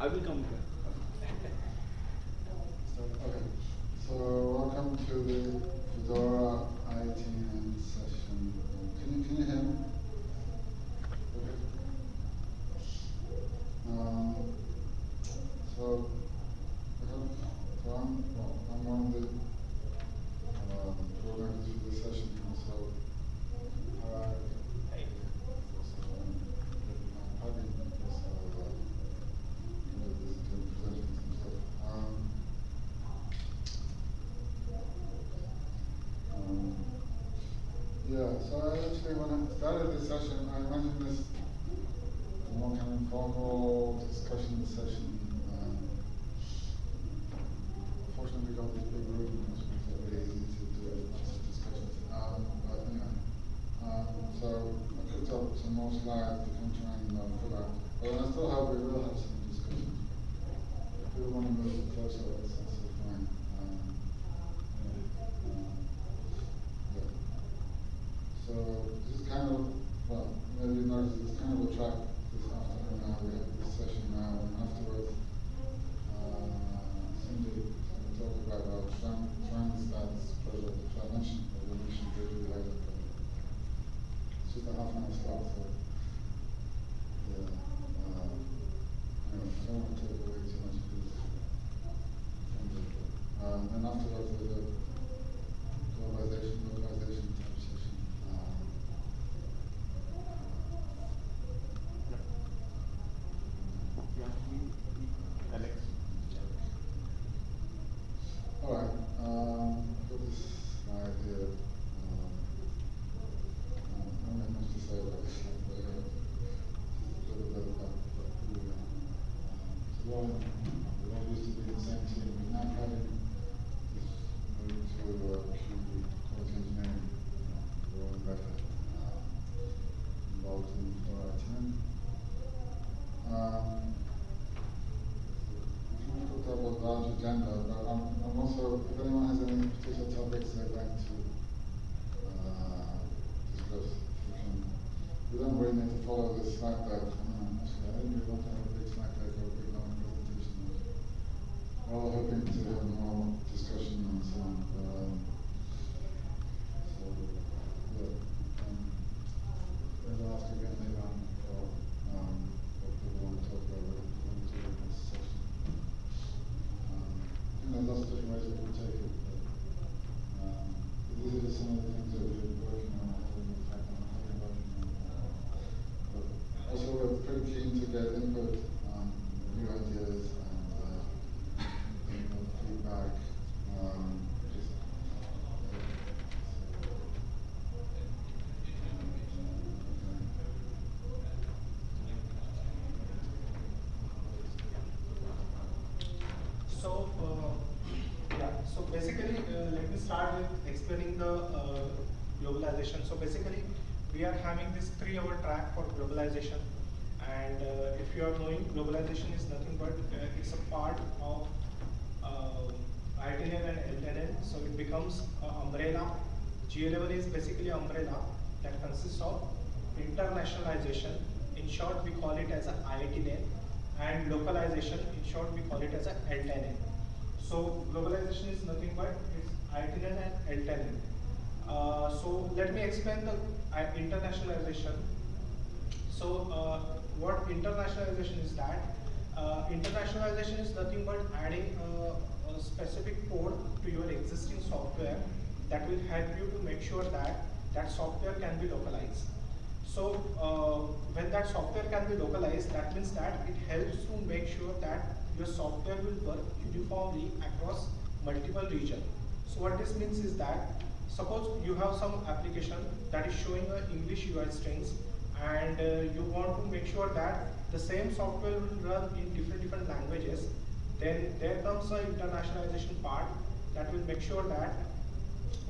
I will come here. So, okay, so welcome to the Fedora I18N session. Can you, can you hear me? Okay. Um, so, I have, so I'm, well, I'm one of the, um, organizers for this session, also, uh, also, um, uh, Puggy, also, uh, you know, this, doing presentations and stuff. Um, um, yeah, so I actually, when I started this session, I imagined this more kind of informal discussion session. To get input on new ideas and, uh, you feedback, um, So, uh, yeah, so basically, uh, let me start with explaining the globalization. So basically, we are having this three-hour track for globalization. And uh, if you are knowing, globalization is nothing but uh, it's a part of ITNL and LTNL. So it becomes an umbrella. G level is basically umbrella that consists of internationalization. In short, we call it as a IITNL and localization, in short, we call it as a L10N. So globalization is nothing but it's I18N and L10N. Uh, so let me explain the uh, internationalization. So uh, what internationalization is that? Uh, internationalization is nothing but adding a, a specific code to your existing software that will help you to make sure that that software can be localized. So uh, when that software can be localized, that means that it helps to make sure that your software will work uniformly across multiple regions. So what this means is that suppose you have some application that is showing a English UI strings and uh, you want to make sure that the same software will run in different different languages, then there comes a internationalization part that will make sure that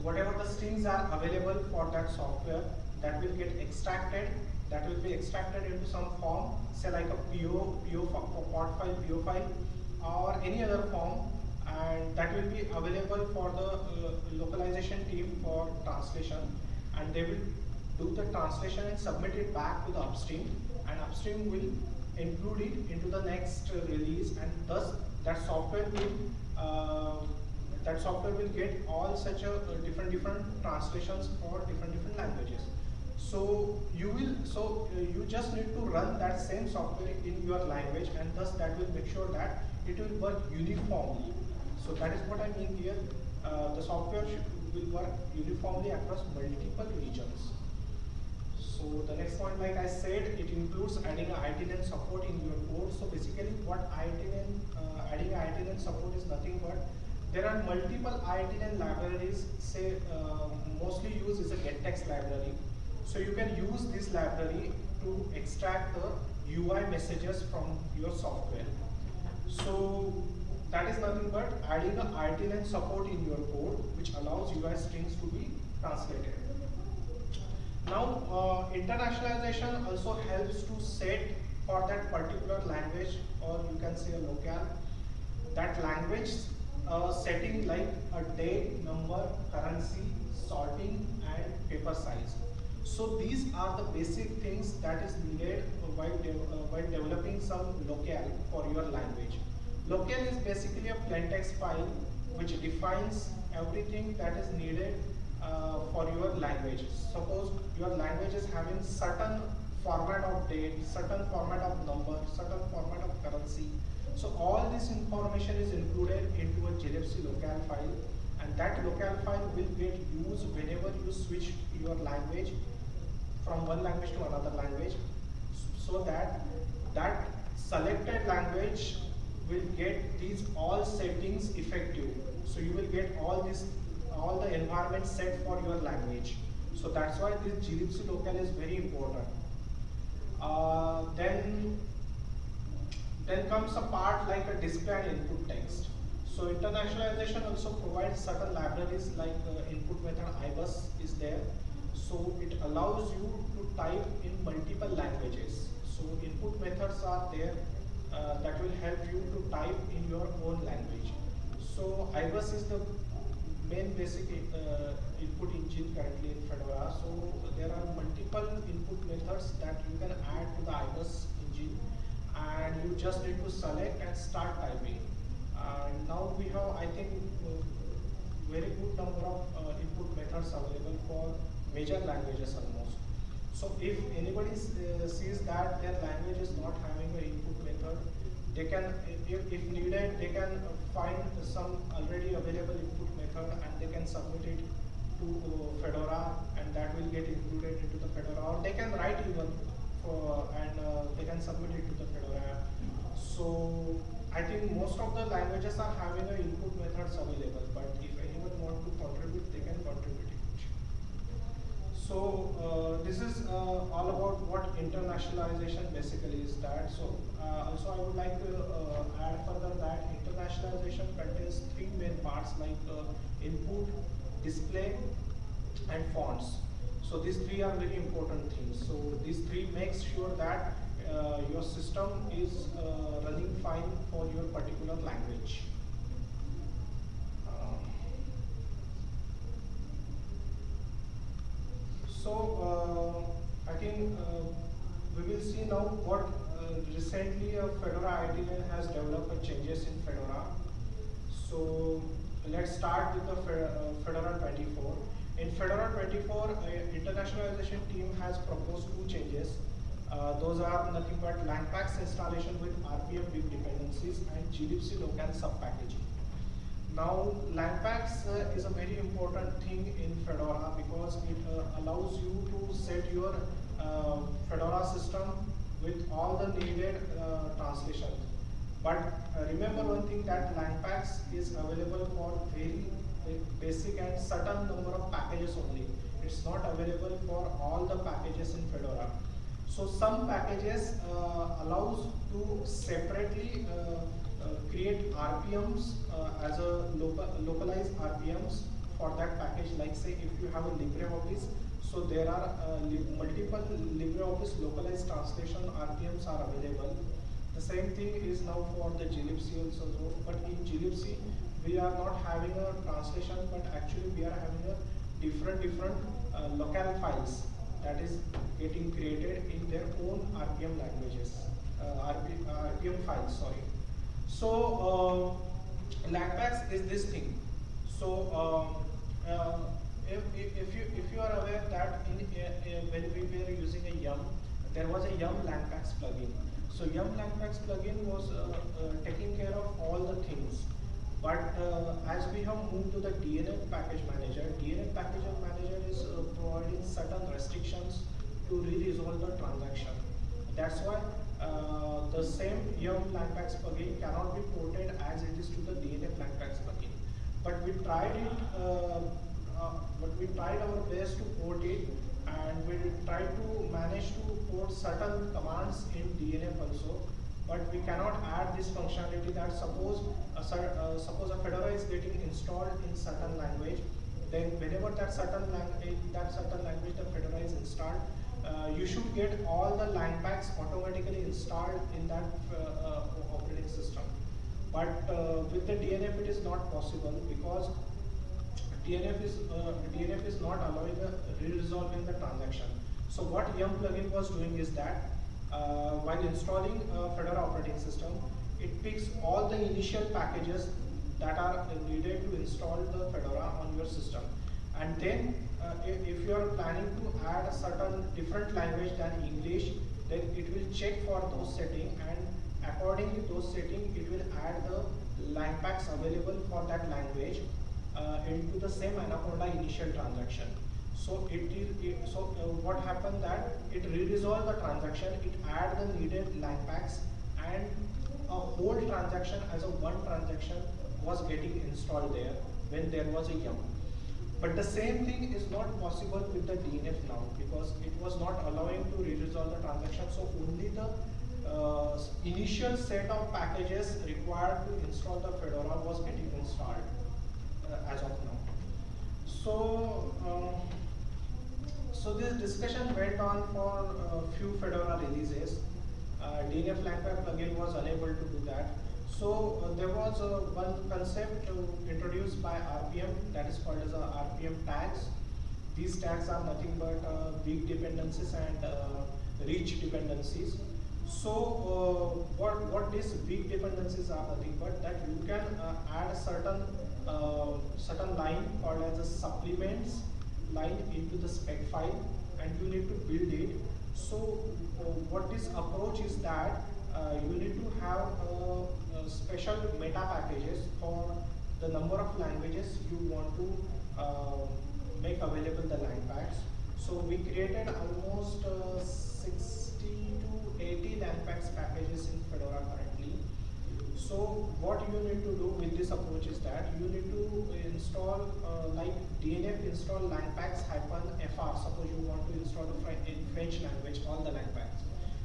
whatever the strings are available for that software that will get extracted that will be extracted into some form say like a PO, PO port file, PO file or any other form and that will be available for the uh, localization team for translation. And they will do the translation and submit it back to the upstream and upstream will include it into the next uh, release and thus that software will uh, that software will get all such a uh, different different translations for different different languages. So you will so uh, you just need to run that same software in your language and thus that will make sure that it will work uniformly. So that is what i mean here. Uh, the software should, will work uniformly across multiple regions so the next point, like I said, it includes adding a I18N support in your code. So basically what I18N, uh, adding I18N support is nothing but there are multiple I18N libraries, say uh, mostly used is a gettext library. So you can use this library to extract the UI messages from your software. So that is nothing but adding a I18N support in your code which allows UI strings to be translated. Now, uh, internationalization also helps to set for that particular language or you can say a locale, that language uh, setting like a date, number, currency, sorting and paper size. So these are the basic things that is needed while, de uh, while developing some locale for your language. Locale is basically a plain text file which defines everything that is needed uh, for your language. Suppose your language is having certain format of date, certain format of number, certain format of currency. So all this information is included into a glibc locale file and that locale file will get used whenever you switch your language from one language to another language so that that selected language will get these all settings effective. So you will get all these all the environment set for your language. So that's why this glibc locale is very important. Uh, then, then comes a part like a display and input text. So internationalization also provides certain libraries like uh, input method ibus is there. So it allows you to type in multiple languages. So input methods are there uh, that will help you to type in your own language. So ibus is the main basic uh, input engine currently in Fedora. So there are multiple input methods that you can add to the IBUS engine and you just need to select and start typing. And now we have, I think, uh, very good number of uh, input methods available for major languages almost. So if anybody uh, sees that their language is not having an input method, they can, if, needed, they can find some already available input method and they can submit it to uh, Fedora and that will get included into the Fedora or they can write even for and uh, they can submit it to the Fedora. So I think most of the languages are having a input methods available but if anyone want to contribute. So uh, this is uh, all about what internationalization basically is that. So uh, also I would like to uh, add further that internationalization contains three main parts like uh, input, display and fonts. So these three are very important things. So these three makes sure that uh, your system is running fine for your particular language. So uh, I think uh, we will see now what uh, recently uh, Fedora I18N has developed changes in Fedora. So let's start with the Fedora 24. In Fedora 24, internationalization team has proposed two changes. Uh, those are nothing but Langpacks installation with RPM dependencies and glibc locale subpackaging. Now, Langpacks uh, is a very important thing in Fedora because it uh, allows you to set your uh, Fedora system with all the needed uh, translations. But uh, remember one thing that Langpacks is available for very basic and certain number of packages only. It's not available for all the packages in Fedora. So some packages uh, allows to separately uh, create RPMs uh, as a local, localized RPMs for that package. Like say if you have a LibreOffice, so there are uh, li multiple LibreOffice localized translation RPMs are available. The same thing is now for the glibc also, but in glibc we are not having a translation, but actually we are having a different different uh, locale files that is getting created in their own RPM languages. uh, RP, uh, RPM files, sorry. So, uh, is this thing. So, um, uh, if, if, if you if you are aware that in uh, when we were using a Yum, there was a Yum Langpacks plugin. So Yum Langpacks plugin was uh, uh, taking care of all the things. But uh, as we have moved to the DNF package manager, DNF package manager is providing certain restrictions to re-resolve the transaction. That's why uh, the same Yum Langpacks plugin cannot be ported as it is to the DNF Langpacks plugin. But we tried it, uh, uh, but we tried our best to port it and we tried to manage to port certain commands in DNF also but we cannot add this functionality that suppose a, uh, suppose a Fedora is getting installed in certain language, then whenever that certain language that certain language the Fedora is installed, uh, you should get all the line packs automatically installed in that uh, uh, operating system. But uh, with the DNF it is not possible because DNF is uh, DNF is not allowing the re-resolving the transaction. So what Yum plugin was doing is that while installing a Fedora operating system, it picks all the initial packages that are needed to install the Fedora on your system. And then if, if you are planning to add a certain different language than English, then it will check for those settings and accordingly those settings it will add the lang packs available for that language uh, into the same Anaconda initial transaction. So it so uh, what happened that it re-resolved the transaction, it add the needed lang packs, and a whole transaction as a one transaction was getting installed there when there was a yum. But the same thing is not possible with the DNF now because it was not allowing to re-resolve the transaction. So only the uh, initial set of packages required to install the Fedora was getting installed uh, as of now. So. Um, so this discussion went on for a few Fedora releases. Uh, DNF Langpack plugin was unable to do that. So uh, there was uh, one concept introduced by RPM that is called as a RPM tags. These tags are nothing but uh, weak dependencies and uh, rich dependencies. So uh, what what these weak dependencies are nothing but that you can add a certain certain line called as a supplements line into the spec file and you need to build it. So uh, what this approach is that uh, you need to have uh, special meta packages for the number of languages you want to uh, make available the lang packs. So we created almost uh, 60 to 80 lang packs packages in Fedora currently. So what you need to do with this approach is that you need to install uh, like DNF install langpacks hyphen fr. Suppose you want to install in French language all the langpacks.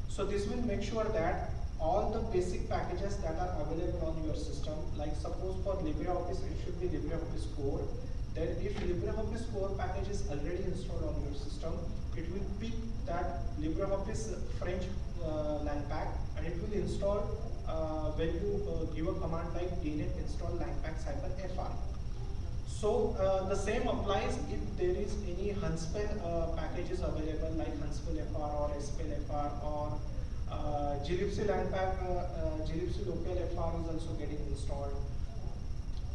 So this will make sure that all the basic packages that are available on your system, like suppose for LibreOffice it should be LibreOffice Core. Then if LibreOffice Core package is already installed on your system, it will pick that LibreOffice French uh, langpack and it will install uh, when you uh, give a command like dnf install langpacks hyphen fr. So uh, the same applies if there is any Hunspell uh, packages available like Hunspell FR or SPL FR or uh, glibc langpack, uh, uh, glibc local FR is also getting installed.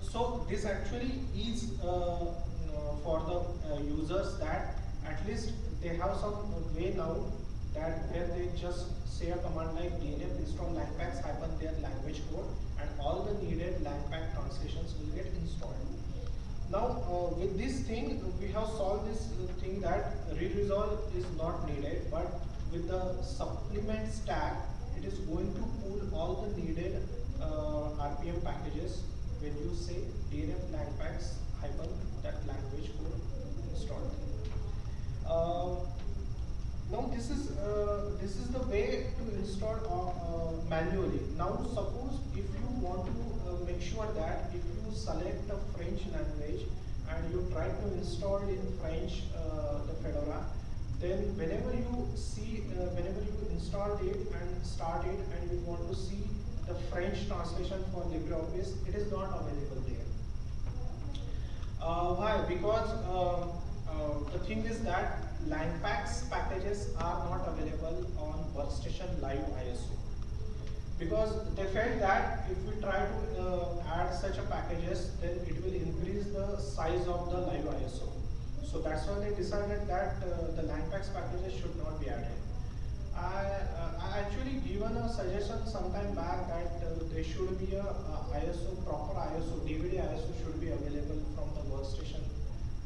So this actually is uh, for the uh, users that at least they have some way now that where they just say a command like dnf install langpacks hyphen their language code and all the needed langpack translations will get installed. Now uh, with this thing we have solved this thing that re-resolve is not needed but with the supplement stack it is going to pull all the needed uh, RPM packages when you say dnf langpacks hyphen that language code installed. Uh, now this is uh, this is the way to install uh, uh, manually. Now suppose if you want to uh, make sure that if you select a French language and you try to install in French the Fedora, then whenever you see uh, whenever you install it and start it and you want to see the French translation for LibreOffice, it is not available there. why? Because the thing is that Langpacks packages are not available on Workstation Live ISO. because they felt that if we try to uh, add such a packages, then it will increase the size of the live ISO. So that's why they decided that uh, the LangPacks packages should not be added. I, uh, I actually given a suggestion sometime back that uh, there should be a, uh ISO, proper ISO, DVD ISO should be available from the workstation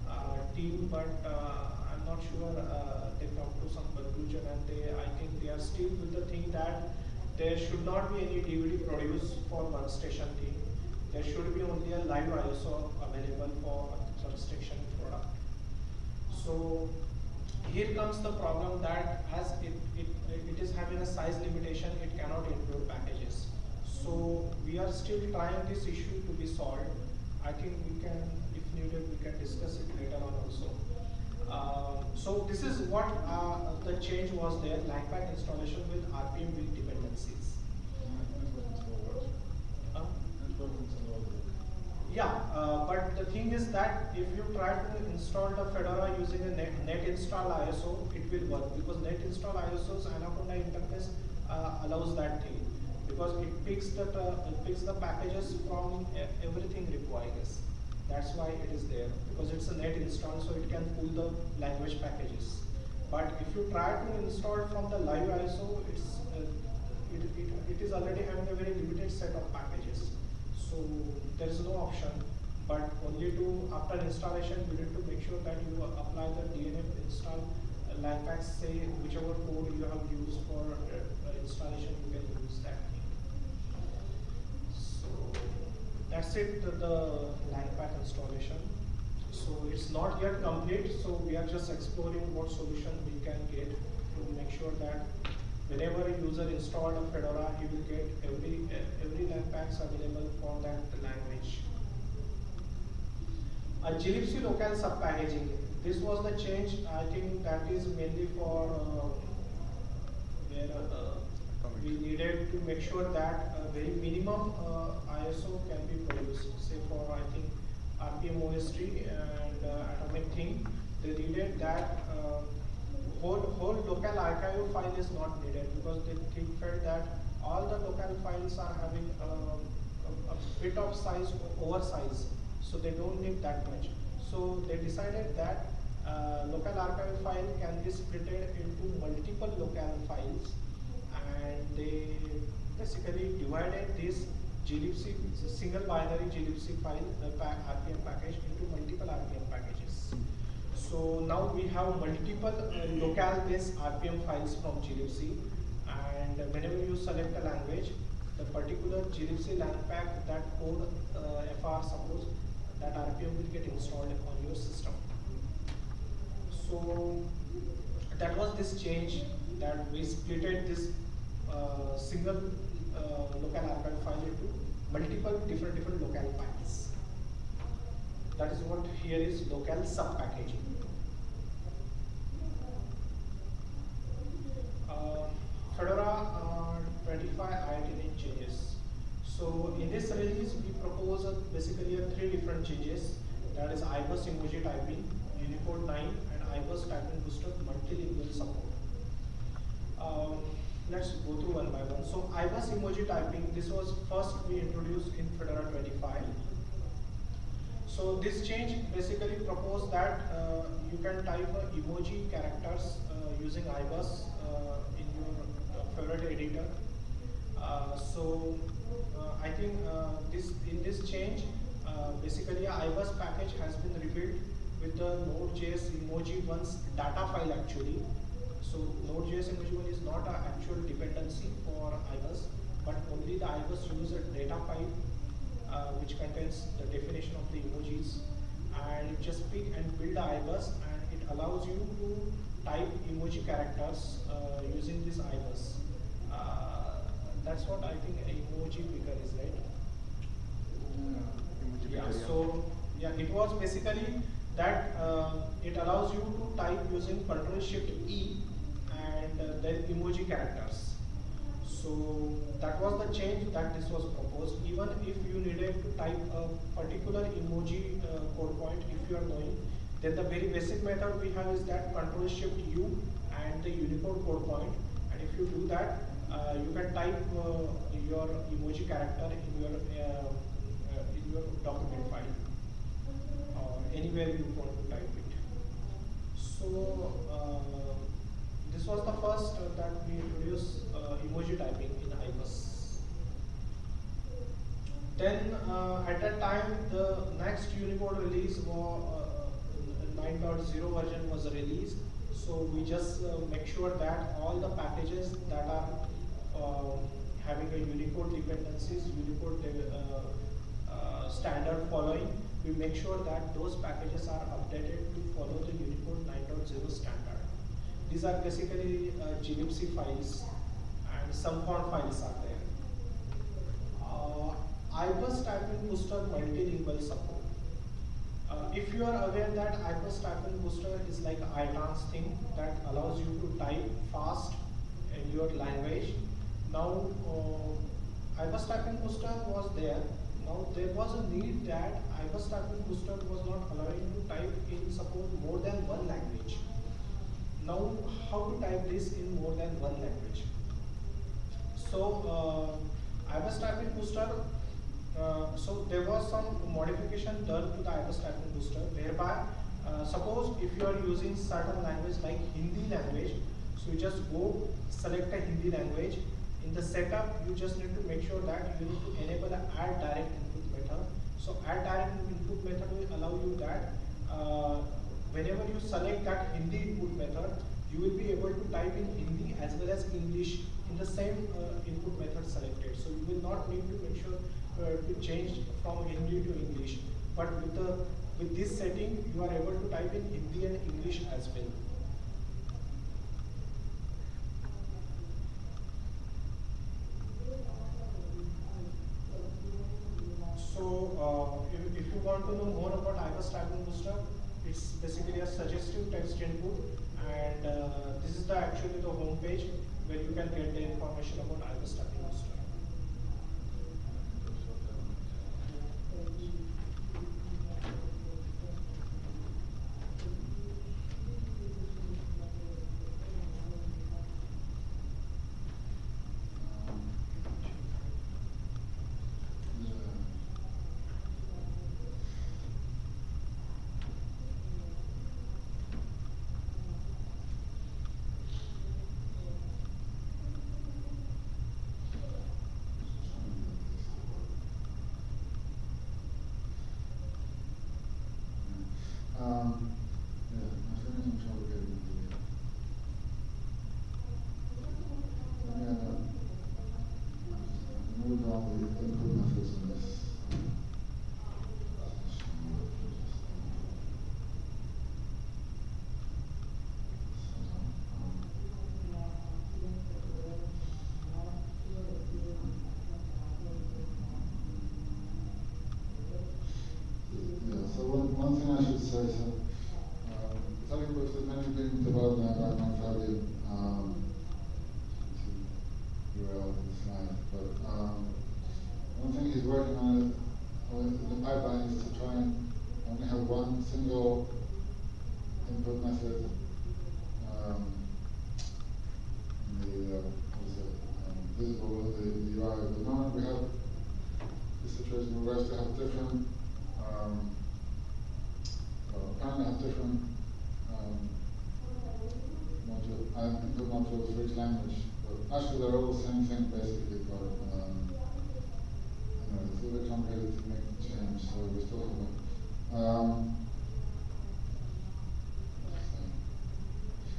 uh, team, but uh, I'm not sure uh, they come to some conclusion and they, I think they are still with the thing that there should not be any DVD produced for workstation team. There should be only a live ISO available for workstation product. So here comes the problem that as it, it, it is having a size limitation, it cannot include packages. So we are still trying this issue to be solved. I think we can, if needed, we can discuss it later on also. Uh, so this is what uh, the change was there, LangPack installation with RPM with dependencies. Uh, yeah, uh, but the thing is that if you try to install the Fedora using a net, net install ISO, it will work because net install ISO's Anaconda interface uh, allows that thing because it picks the it picks the packages from everything required. That's why it is there because it's a net install, so it can pull the language packages. But if you try to install from the live ISO, it's uh, it, it, it is already having a very limited set of packages. So there is no option, but only to after installation you need to make sure that you apply the DNF install uh, say whichever code you have used for uh, uh, installation you can use that. So that's it the, the LangPack installation. So it's not yet complete, so we are just exploring what solution we can get to make sure that whenever a user installed a Fedora, he will get every every LangPacks available for that language. A glibc local subpackaging. This was the change. I think that is mainly for uh, where uh, we needed to make sure that a very minimum uh, ISO can be produced. Say for I think rpm-ostree and uh, atomic thing, they needed that uh, whole whole local archive file is not needed because they think felt that all the local files are having um, a, a bit of size oversize, so they don't need that much. So they decided that uh, local archive file can be split into multiple local files, and they basically divided this glibc single binary glibc file, the RPM package, into multiple RPM. So now we have multiple uh, local based RPM files from glibc and whenever you select a language, the particular glibc langpack that code uh, FR suppose that RPM will get installed on your system. So that was this change that we splitted this uh, single uh, local archive file into multiple different different local files. That is what here is local subpackaging. Uh, Fedora uh, 25 IIT changes. So in this release, we propose a, basically a three different changes. That is IBus emoji typing, Unicode 9, and IBus typing booster multilingual support. Um, let's go through one by one. So IBus emoji typing, this was first we introduced in Fedora 25. So this change basically proposed that uh, you can type uh, emoji characters uh, using IBus uh, in your uh, editor. Uh, so uh, I think uh, this in this change, basically IBus package has been rebuilt with the Node.js emoji one's data file actually. So Node.js emoji one is not an actual dependency for IBus, but only the IBus user data file uh, which contains the definition of the emojis and just pick and build the IBus and it allows you to type emoji characters uh, using this IBus. Uh, that's what I think emoji picker is, right? Yeah, so yeah, it was basically that uh, it allows you to type using Control Shift E and uh, then emoji characters. So that was the change that this was proposed. Even if you needed to type a particular emoji uh, code point, if you are knowing, then the very basic method we have is that Control Shift U and the Unicode code point. And if you do that, you can type uh, your emoji character in your uh, uh, in your document file or anywhere you want to type it. So uh, this was the first uh, that we introduced uh, emoji typing in IBUS. Then uh, at that time the next Unicode release was uh, 9.0 version was released. So we just uh, make sure that all the packages that are Unicode dependencies, Unicode uh, uh, standard following, we make sure that those packages are updated to follow the Unicode 9.0 standard. These are basically uh, files and some font files are there. Uh, IBUS typing booster multilingual support. Uh, if you are aware that IBUS typing booster is like iTrans thing that allows you to type fast in your language. Now, uh, IBUS typing booster was there. Now there was a need that IBUS typing booster was not allowing to type in support more than one language. Now, how to type this in more than one language? So, uh, IBUS typing booster uh, so there was some modification done to the IBUS typing booster whereby uh, suppose if you are using certain language like Hindi language, so you just go select a Hindi language. In the setup, you just need to make sure that you need to enable the add direct input method. So add direct input method will allow you that uh, whenever you select that Hindi input method, you will be able to type in Hindi as well as English in the same uh, input method selected. So you will not need to make sure uh, to change from Hindi to English. But with the with this setting, you are able to type in Hindi and English as well. So uh, if, if you want to know more about IBUS typing booster, it's basically a suggestive text input and uh, this is the actually the home page where you can get the information about IBUS typing booster. Um, yeah, my friend is in trouble getting the. Let me, uh, move on the input methods in this. Yeah, so one, one thing I should say, so, um, Italian books have many been developed now by Mark Fabian, um, to URL in the slide, but, um, one thing he's working on, on the pipeline is to try and only have one single input method, um, in the, uh, what is it, um, visible in the UI. At the moment, we have the situation where we have to have different, um, well, apparently have different, um, module, uh, input modules language, but actually they're all the same thing basically, but, um, anyway, it's a bit complicated to make the change, so we still have it. Um,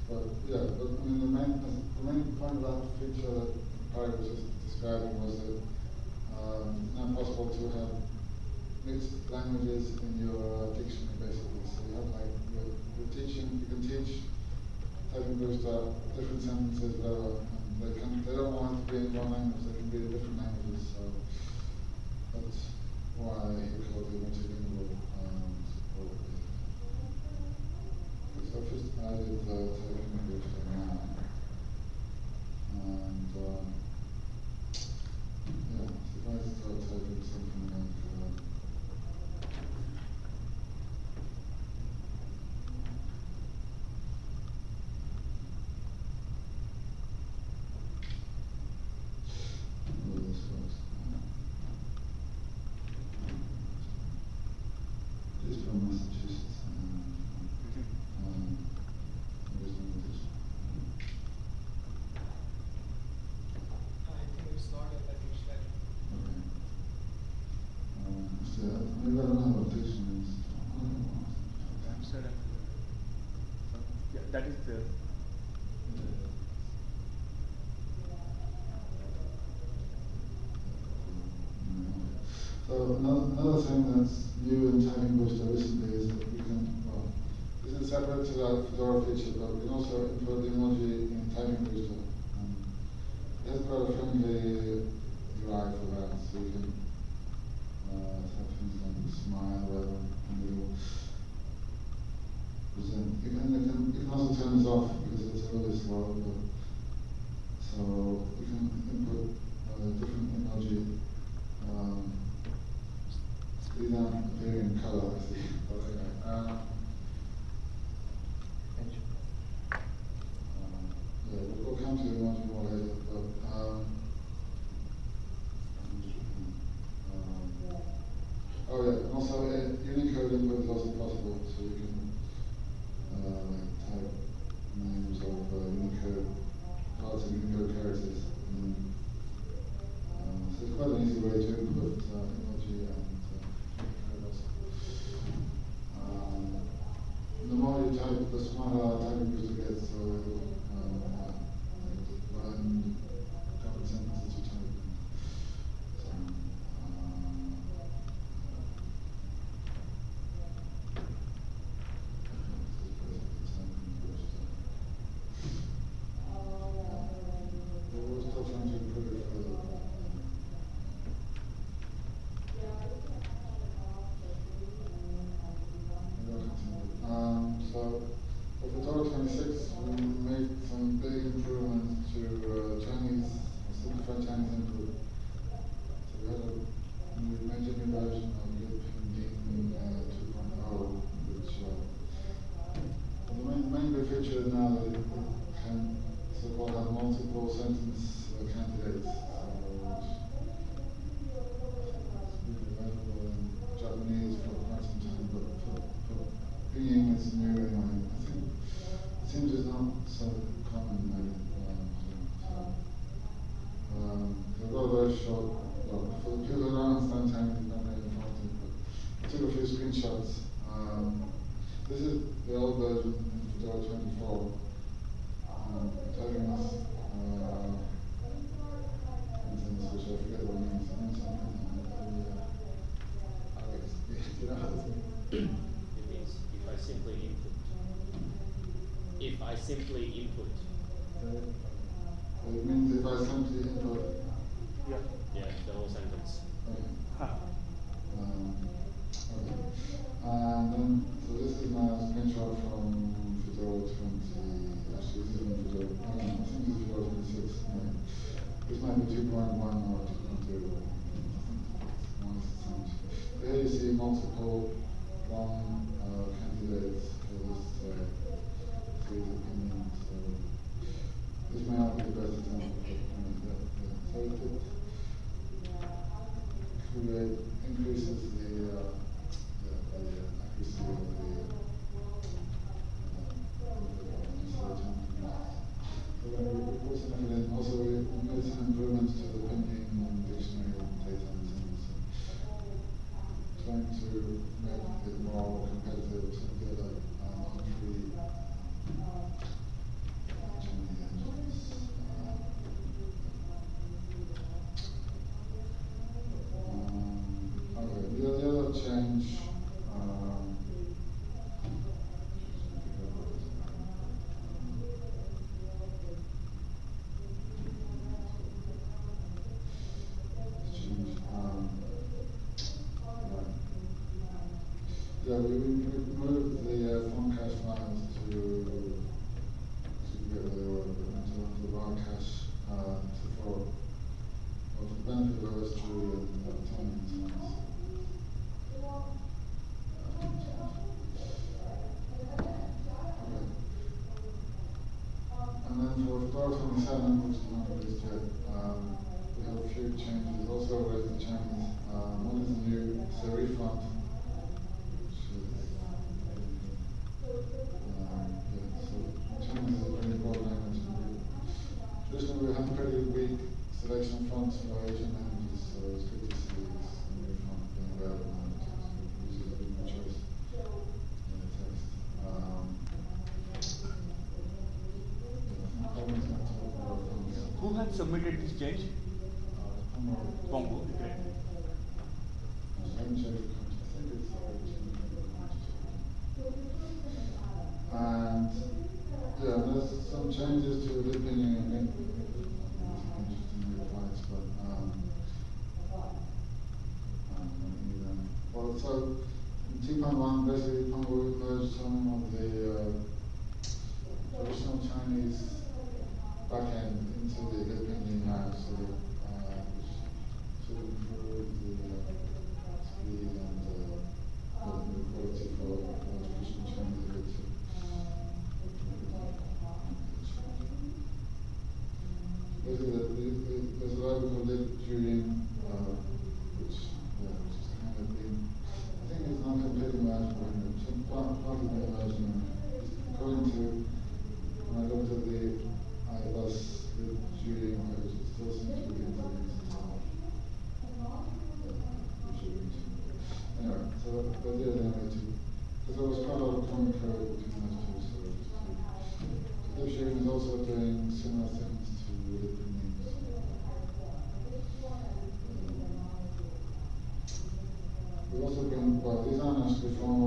but, yeah, but, I mean, the main, the main point about the feature that Barry was just describing was that, um, it's now possible to have mixed languages in your uh, dictionary basically. So you have like you're, you're teaching, you can teach typing booster different sentences, whatever, and they can they don't one language, they can be in different languages. So that's why it multilingual um, support. basically. So I've just added uh, typing booster now, and um, yeah, so if I start typing something good. So another thing that's new in Typing Booster recently is that we can, well, this is separate to that Fedora feature, but we can also include the emoji in Typing Booster. Um, and there's quite a friendly UI for that, so you can uh, have things like smile, you can, you can, you can also turn this off because it's really slow. But, so you can input Subhanahu wa ta'ala simply input. Oh, it means if I simply input. Yeah. Yeah, the whole sentence. Okay. Huh. Um, okay. And then, so this is my screenshot from Fedora 20. Actually, this is in Fedora. I think this is Fedora 26. No. This might be 2.1. Yeah, we would move the uh, Foncash lands to, to get the into the Barcash uh, to for, for the benefit of us to uh, Tony's And then for Floor submitted this change? Pongo. And yeah, there's some changes to the opinion but um, um, um, well, so in 2.1, basically, Pongo merged some of the uh, traditional Chinese back end into the European house. So honest with all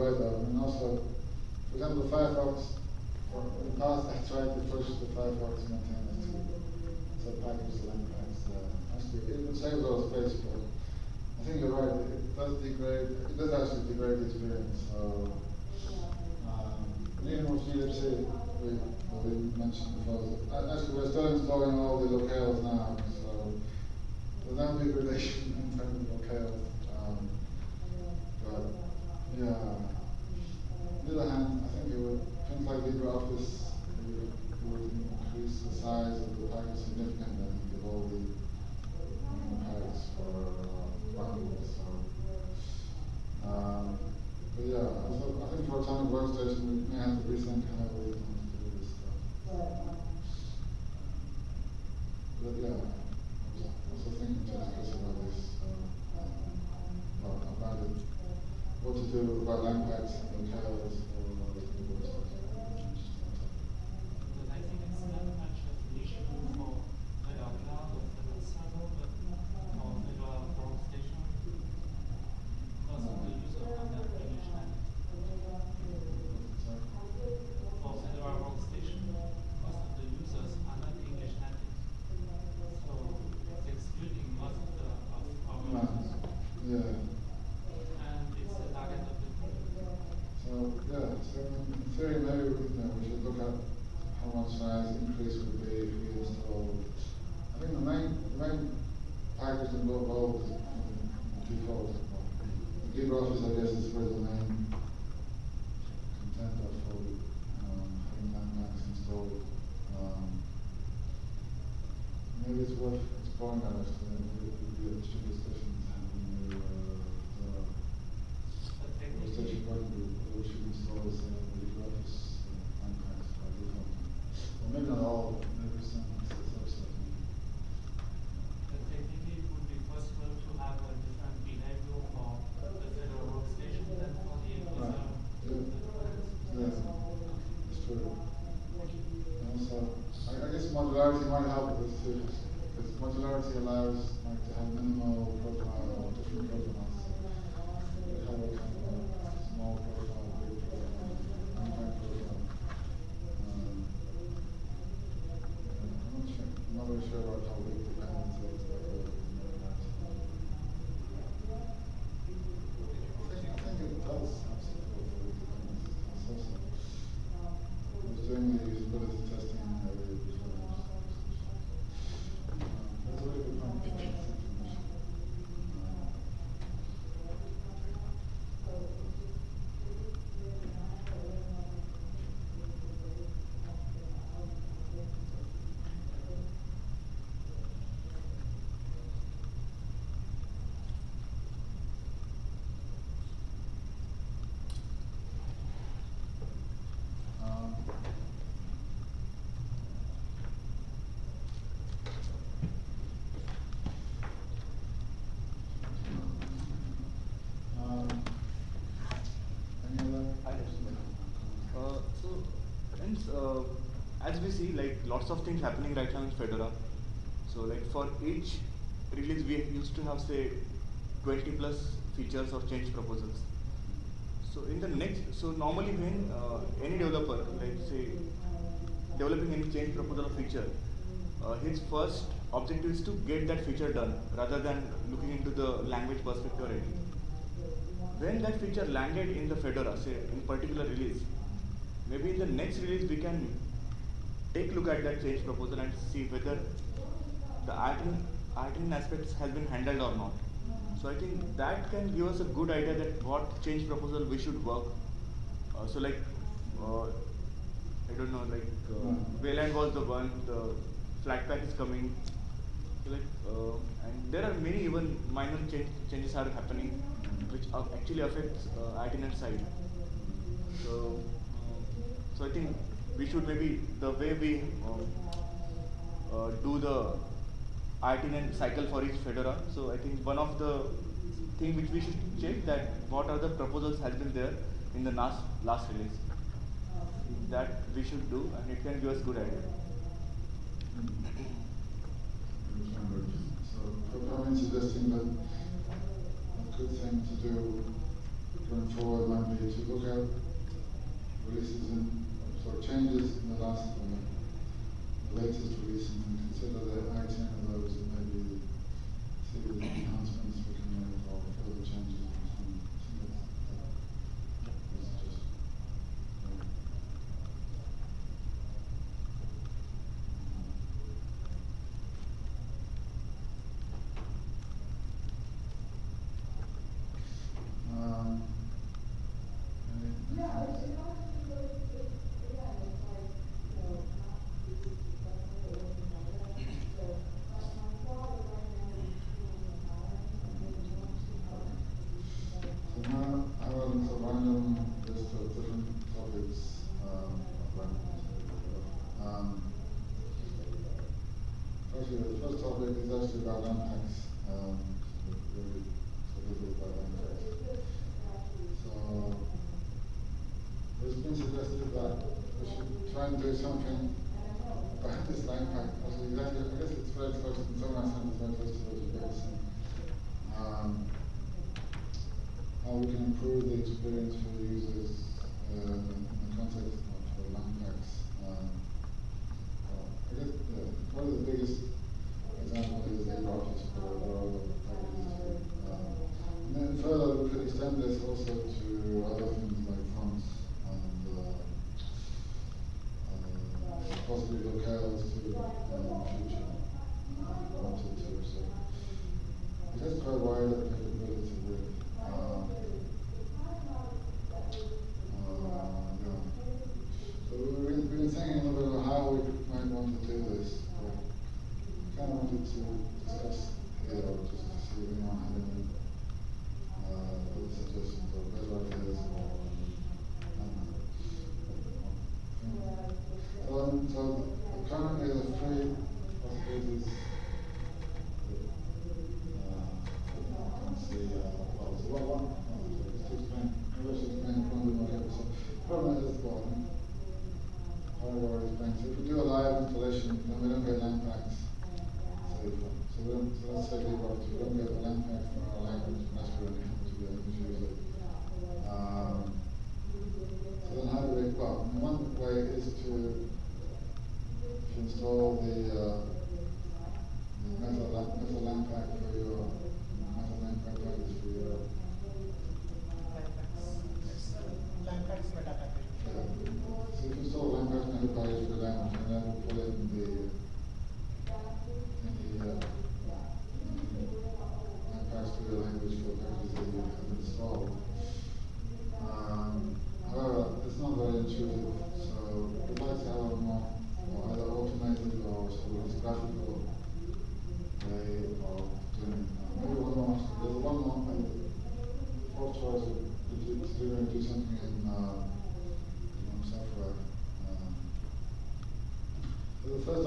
and also, for example, the Firefox, or in the past I tried to first the Firefox maintainers to so package the langpacks. Actually, it would save a lot of space, but I think you're right, it does degrade, it does actually degrade the experience. So, um, even with glibc, we, well, we mentioned before, actually we're still installing all the locales now, so there'll never relation in terms of locales. Yeah. On the other hand, I think it would, things like LibreOffice would, would increase the size of the package significantly and give all the impacts for uh, bandwidth. So, um, but yeah, also, I think for Atomic workstation, we may have to rethink how we want to do this stuff. But yeah, I was also thinking to discuss about this, uh, about it what to do about land and cows. One size increase would be years we. I think the main, the main package in both is default. The LibreOffice, I guess, is where the main content of hold, um, having installed. Um, maybe it's worth exploring that actually. It would be a modularity allows like to have minimal profile or different profiles. We have a kind of a small profile, big profile, unpacked profile. Um, I'm not sure, I'm not really sure about how big dependency is, but uh, I think, I think it does have support for big dependencies, it's also. I was doing the usability testing earlier before. Um, That's a really good point. Thank you. Um, Um, um, any other? Uh, so, uh, as we see, like lots of things happening right now in Fedora. So, like for each release, we used to have say 20 plus features or change proposals. So, in the next, so normally when uh, any developer, like say, developing any change proposal or feature, uh, his first objective is to get that feature done rather than looking into the language perspective or anything when that feature landed in the Fedora, say in particular release, maybe in the next release we can take a look at that change proposal and see whether the alternate aspects has been handled or not. So I think that can give us a good idea that what change proposal we should work. Uh, so like, uh, I don't know, like uh, Wayland was the one, the Flatpak is coming. So like, uh, and there are many even minor change, changes are happening, which actually affects uh, alternate side. So, so I think we should maybe the way we uh, uh, do the alternate cycle for each Fedora. So I think one of the thing which we should check that what are the proposals has been there in the last last release. That we should do, and it can give us good idea. So, I'm suggesting that a good thing to do going forward might be to look at sort of changes in the last, uh, the latest and consider the item of those and maybe see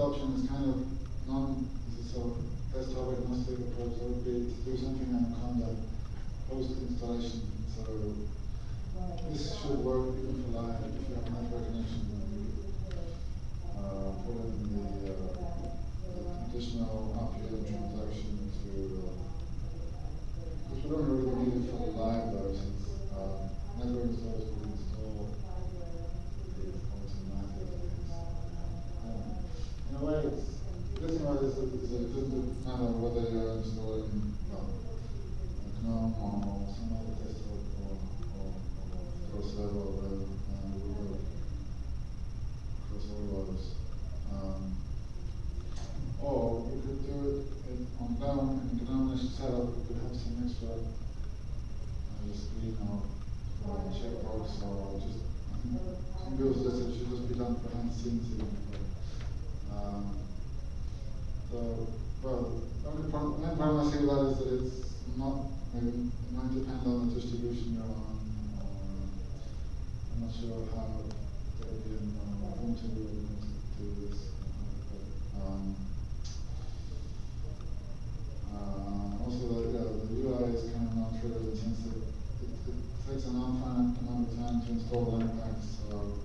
results from this był zdecydowanie hospital and since um, so, well, only problem, my problem I see with that is that it's not, maybe, it might depend on the distribution you're on. I'm not sure how the European uh, want to do this. But, um, uh, also, the, yeah, the UI is kind of not trivial, intensive. It, it takes a non-finite amount of time to install the impact, so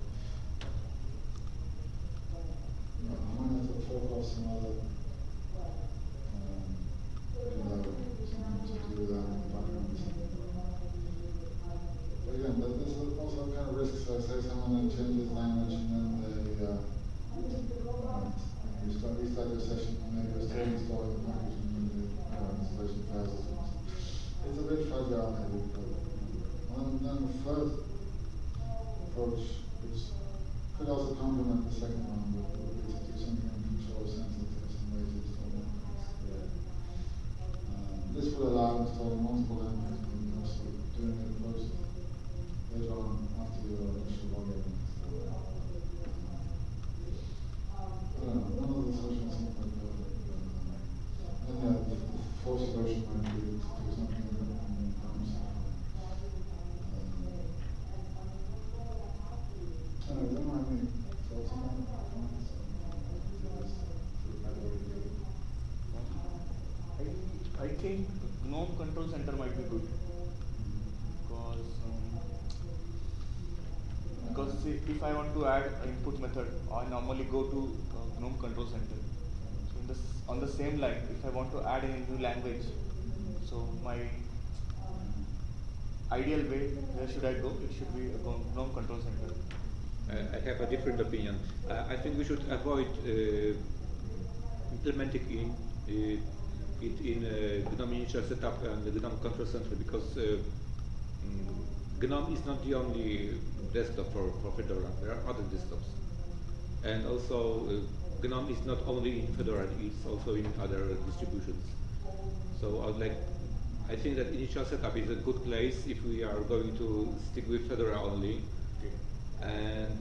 think GNOME control center might be good. Because, um, because if, if I want to add an input method, I normally go to uh, GNOME control center. So this, on the same line, if I want to add a new language, so my ideal way, where should I go? It should be a GNOME control center. I have a different opinion. I, I think we should avoid uh, implementing in uh, it in uh, GNOME initial setup and the GNOME control center because uh, mm, GNOME is not the only desktop for, for Fedora. There are other desktops. And also, uh, GNOME is not only in Fedora, it's also in other distributions. So I would like, I think that initial setup is a good place if we are going to stick with Fedora only. And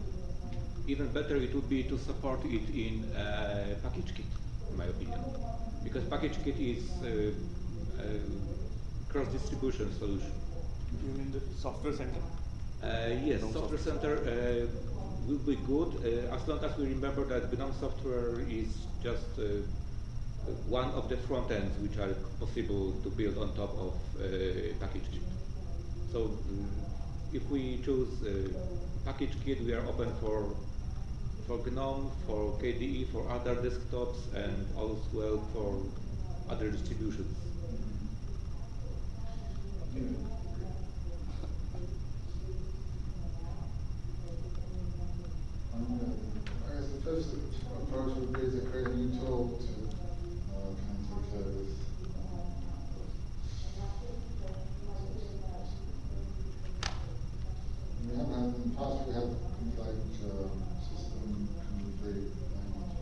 even better it would be to support it in uh, PackageKit in my opinion. Because PackageKit is uh, a cross distribution solution. You mean the software center? Uh, yes, GNOME software software. center uh, will be good uh, as long as we remember that GNOME software is just uh, one of the front ends which are possible to build on top of uh, PackageKit. So mm, if we choose uh, PackageKit, we are open for for GNOME, for KDE, for other desktops, and well for other distributions. I tool to this. We have had, things like system complete language.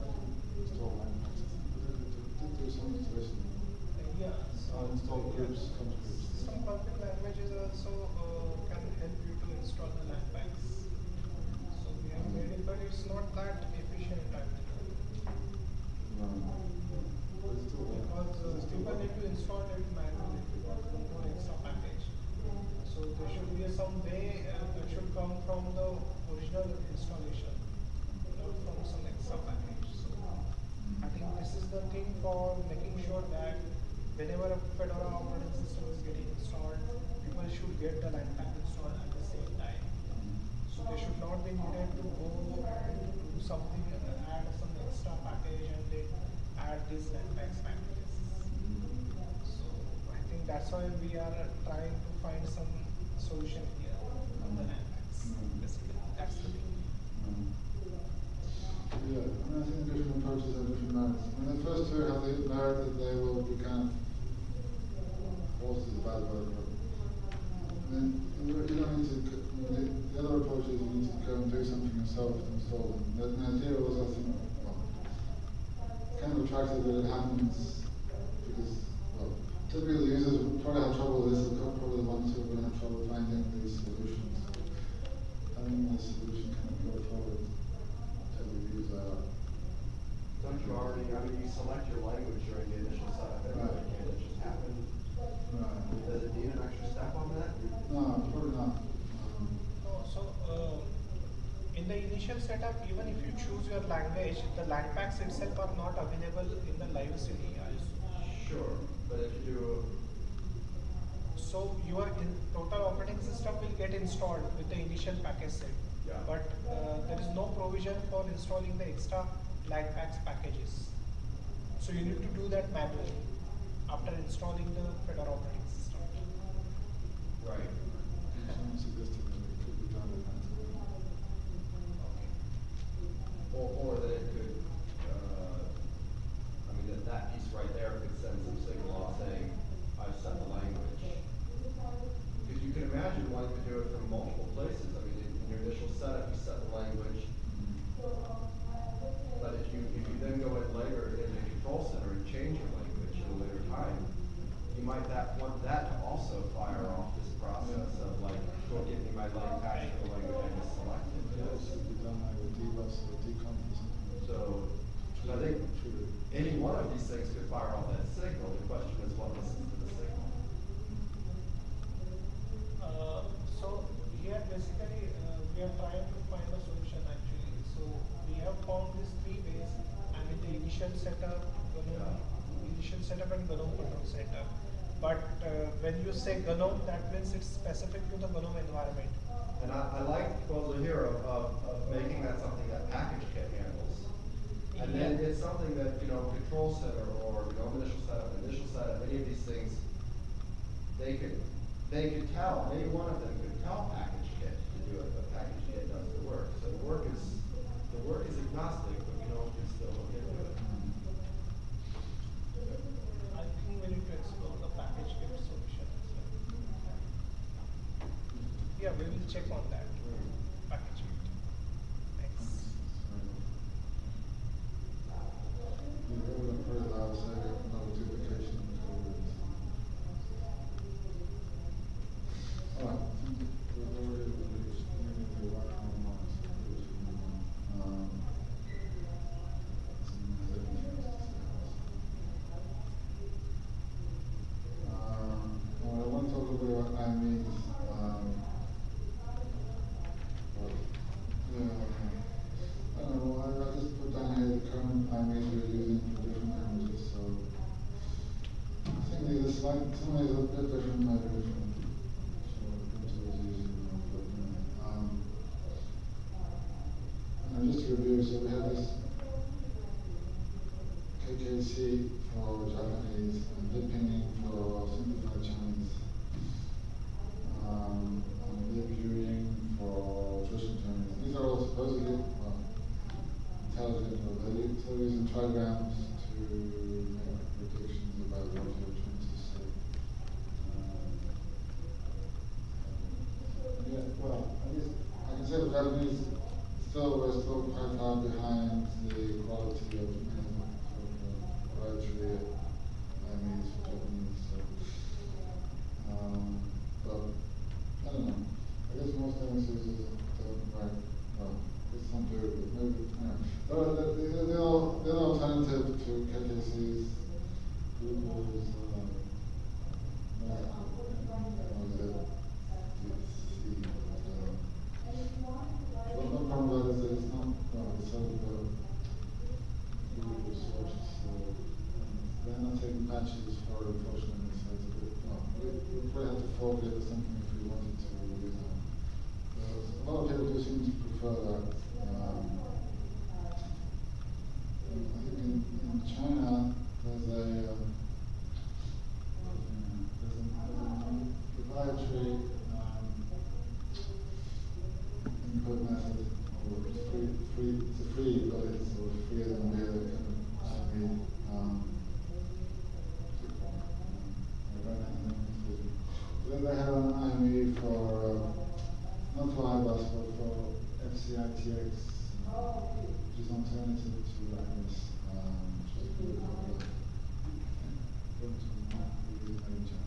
um, Install language. Did do some installation. Yeah, Uninstall groups, comps groups. Some config languages also uh, can help you to install the langpacks. So we have made it, but it's not that efficient actually. Um, but it's still there. Because uh, people need to install it manually because no no extra package. So there should be some way uh, that should come from the original installation, not from some extra package. So I think this is the thing for making sure that whenever a Fedora operating system is getting installed, people should get the langpack installed at the same time. So they should not be needed to go and do something, uh, add some extra package and they add these Netflix packages. So I think that's why we are uh, trying to find some solution here on the Netflix. Basically, that's the thing. Um, Yeah, I mean, I think different approaches have different merits. I mean, the first two have the merit that they will be kind of, forced is a bad word, but, I mean, you don't you don't need to, c- I mean, the, the other approach is you need to go and do something yourself to install them. The, the idea was, I think, well, kind of attractive that it happens because, well, typically the users will probably have trouble with this, they're probably the ones who are gonna have trouble finding these solutions. Having this solution kind of go forward to the user. Don't you already, I mean, you select your language during the initial setup, anyway, Right. can't it just happen? Right. Does it need an extra step on that? No, probably not. Um, No, so, uh, in the initial setup, even if you choose your language, the langpacks itself are not available in the live CD. Sure, but if you do, So your in, total operating system will get installed with the initial package set. Yeah. But, uh, there is no provision for installing the extra langpacks packages. So you need to do that manually after installing the Fedora operating system. right, someone suggested that it could be done in that. or, or that it could, uh, I mean, that, that piece right there could send some signal off saying, I've set the language. Because you can imagine wanting to do it from multiple places, I mean, in in your initial setup, you set the language, But if you, if you then go in later in the control center and change your language at a later time, you might that, want that to also fire off this process of like, go get me my lang package for language I just selected. Yeah, it should be done like with dbus or decomp or something. So, I think any one of these things could fire off that signal, the question is what listens to the signal? Uh, so here basically, uh, we are trying to find a solution actually. So we have found these three ways, and in the initial setup, GNOME, initial setup and GNOME control setup. But uh, when you say GNOME, that means it's specific to the GNOME environment. And I, I like the proposal here of, of, of making that something that PackageKit handles. And then it's something that, you know, control center or, you know, initial setup, initial setup, any of these things, they could, they could tell, any one of them could tell package kit to do it, but PackageKit does the work. So the work is, the work is agnostic,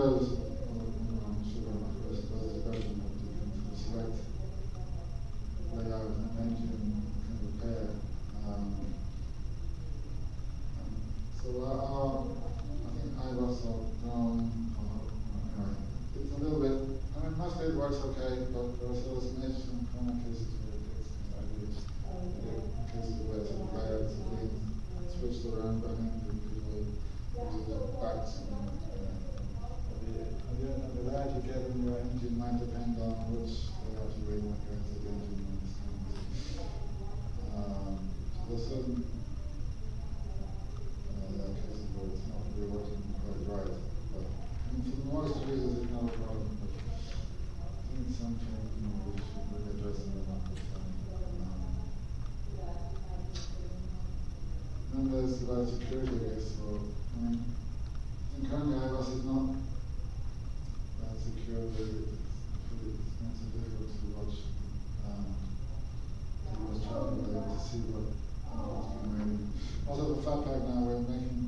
those this is where security is. So, I mean, in current iOS is not that secure. It's, it's not so difficult to watch um, people's traffic data to see what, what's been made. Also, the Flatpak now, we're making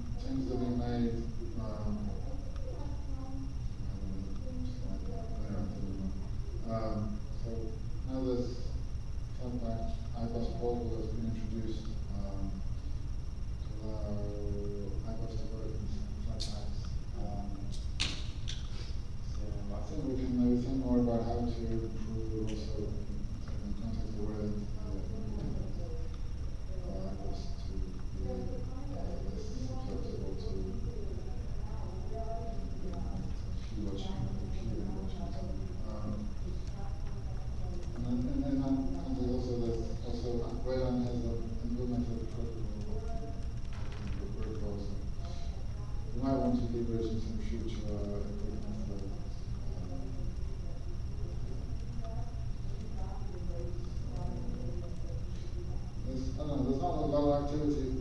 Jews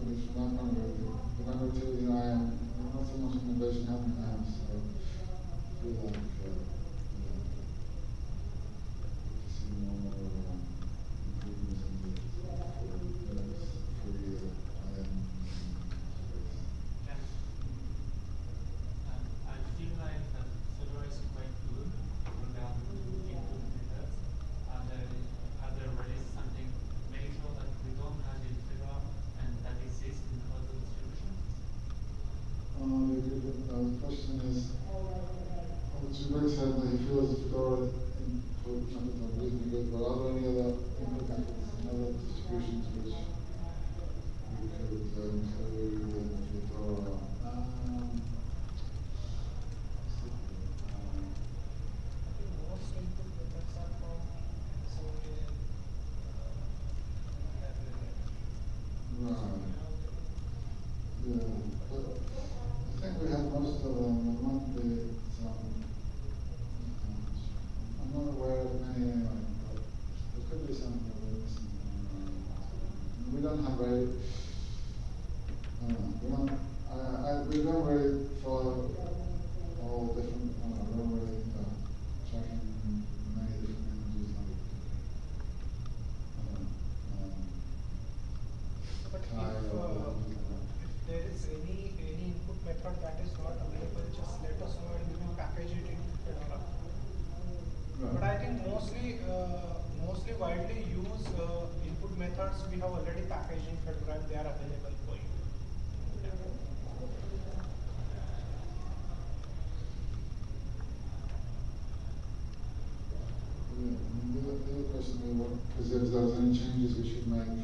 I'm very, uh, you know, I, I, we don't really follow all different, uh, we don't really uh, check in many different images like uh, um, uh, if there is any, any input method that is not available, just let us know and we will package it But I think mostly, uh, mostly widely used uh, input methods we have already packaged in FedRAMP, they are available for you. Because yeah. yeah, if there's any changes we should make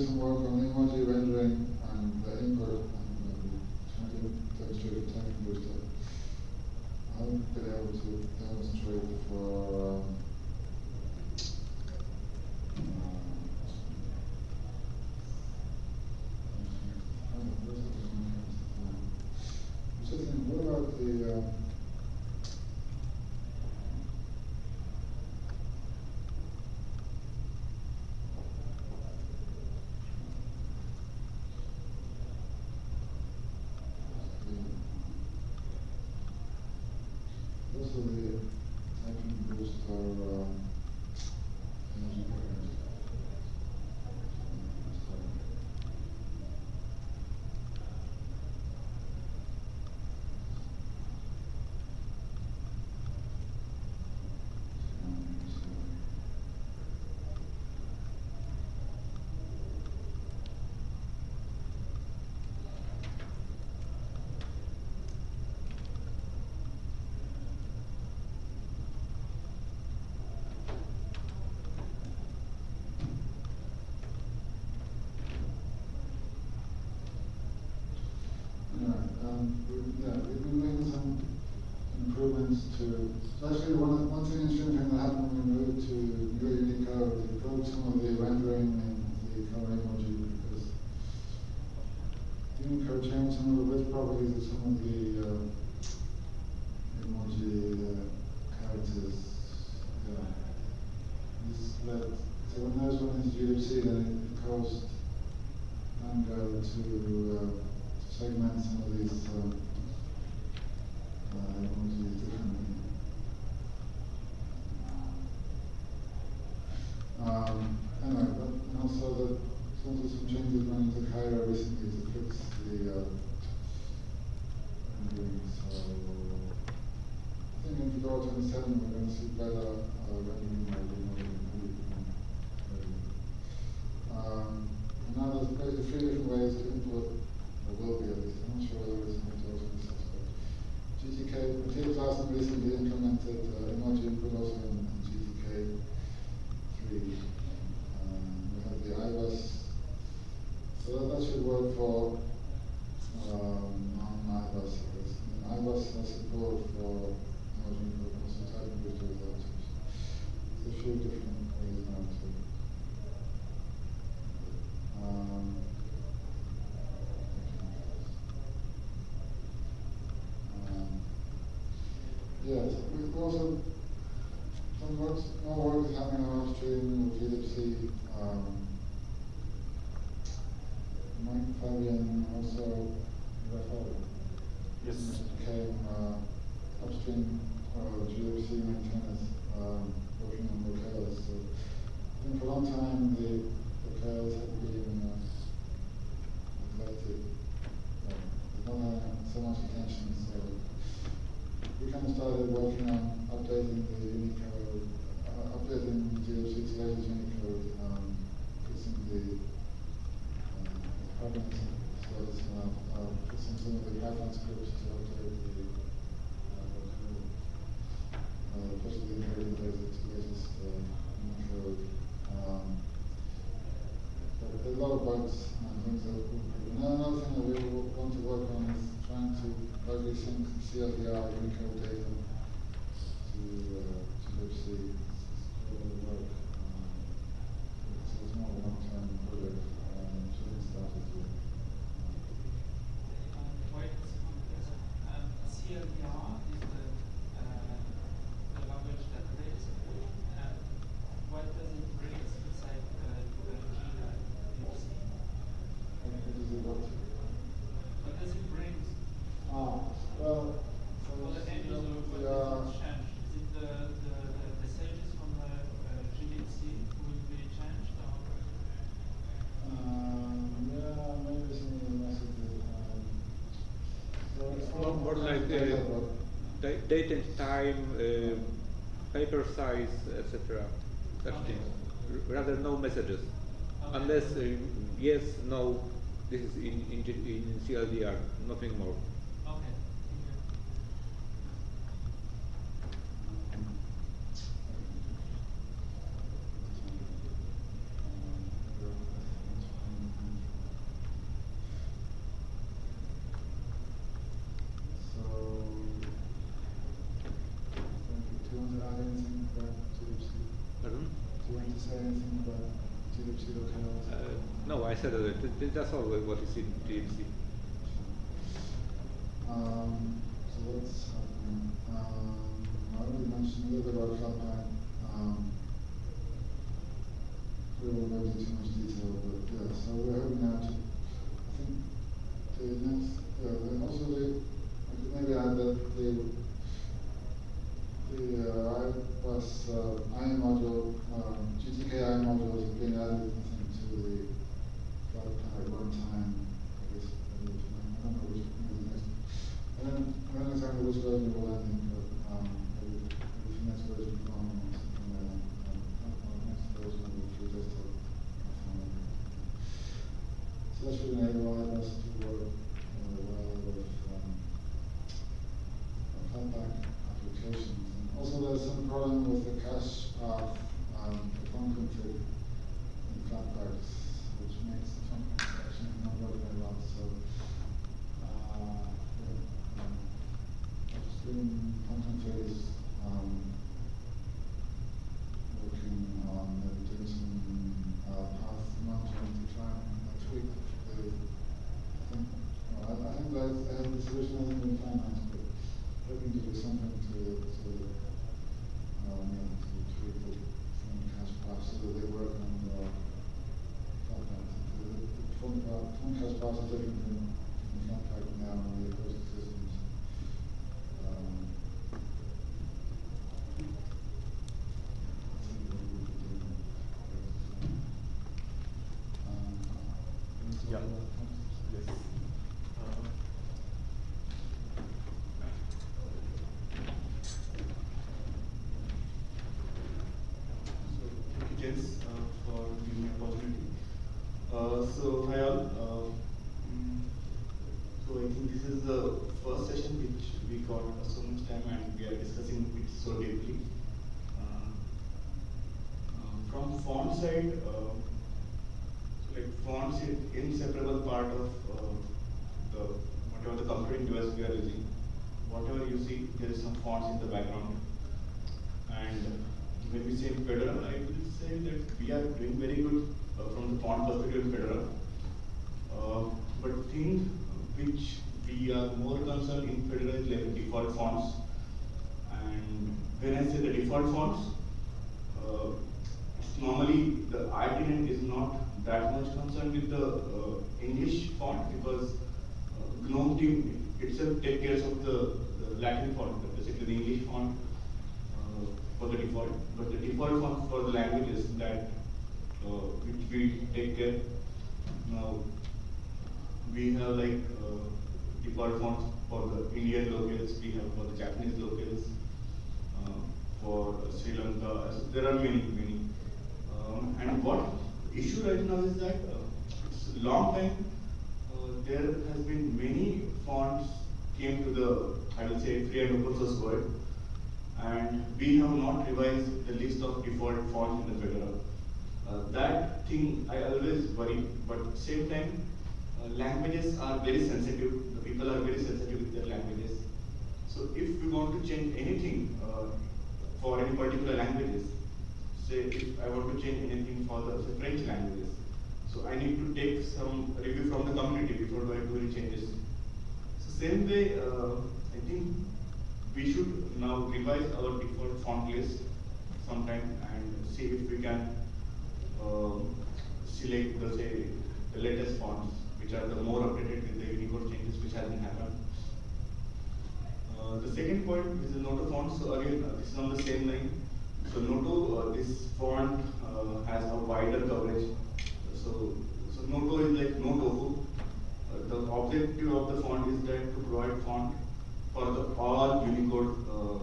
spiritual world sobre to, especially one, once an incident thing that happened when we moved to New Unica, broke some of the rendering and the color emoji because Unicode changed some of the width properties of some of the um, uh, emoji uh, characters. Yeah. This led, so when those ones running GFC, then it caused Manga to uh, segment some of these. Um, uh, uh, должен quantos more like date and time, uh, paper size, etc. Such things. Rather no messages, unless uh, yes, no. This is in in, in CLDR, nothing more. That's always what is in TMC. originally in finance, but hoping to do something to, to uh, to treat the foreign cash pass so that they work on uh, finance. The foreign cash pass is different Uh, for giving me opportunity. Uh, so hi all. Uh, mm, so I think this is the first session which we got so much time and we are discussing it so deeply. Uh, uh, from font side, uh, so like fonts is inseparable part of uh, the whatever the computing device we are using. Whatever you see, there is some fonts in the background. And when we say Fedora, I will say that we are doing very good uh, from the font perspective in Fedora. Uh, but thing which we are more concerned in Fedora is like default fonts. And when I say the default fonts, uh, it's normally the IIT is not that much concerned with the uh, English font because uh, GNOME team itself takes care of the, the Latin the English font uh, for the default. But the default font for the languages that uh, which we take care. Now we have like uh, default fonts for the Indian locales, we have for the Japanese locales, uh, for Sri Lanka. So there are many, many. Um, and what issue right now is that uh, long time uh, there has been many fonts came to the I will say free and open source world, and we have not revised the list of default fonts in the Fedora. Uh, that thing I always worry, but same time, uh, languages are very sensitive. The people are very sensitive with their languages. So if we want to change anything uh, for any particular languages, say if I want to change anything for the say, French languages, so I need to take some review from the community before I do any changes. Same way, uh, I think we should now revise our default font list sometime and see if we can um, select the say the latest fonts which are the more updated with the Unicode changes which has been happened. Uh, the second point is the Noto font. So again, uh, this is on the same line. So Noto, uh, this font uh, has a wider coverage. So, so Noto is like no tofu. Uh, the objective of the font is that to provide font for the all Unicode uh,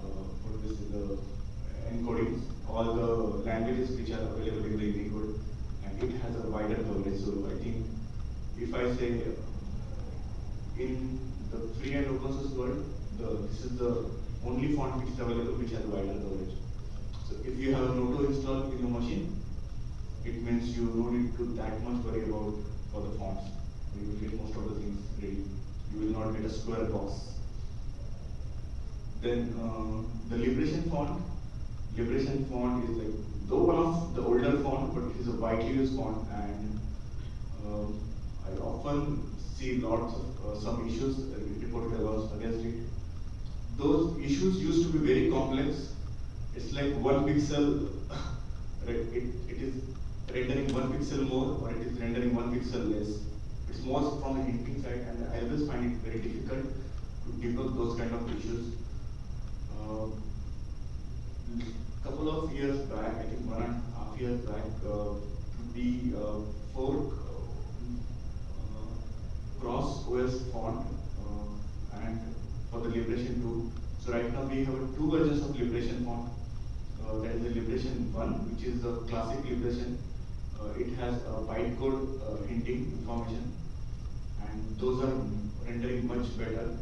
uh, what is the encodings, all the languages which are available in the Unicode, and it has a wider coverage. So I think if I say in the free and open source world, the, this is the only font which is available which has wider coverage. So if you have Noto installed in your machine, it means you don't need to that much worry about for the fonts. You will get most of the things ready. You will not get a square box. Then uh, the Liberation font. Liberation font is like though one of the older font, but it is a widely used font, and um, I often see lots of uh, some issues reported against it. Those issues used to be very complex. It's like one pixel. it, it is rendering one pixel more, or it is rendering one pixel less. It's more from the hinting side, and I always find it very difficult to debug those kind of issues. Uh, couple of years back, I think one and a half years back, uh, we uh, fork uh, ChromeOS font uh, and for the Liberation 2. So right now we have two versions of Liberation font. Uh, that is the Liberation 1, which is the classic Liberation. Uh, it has a bytecode uh, hinting information, and those are rendering much better.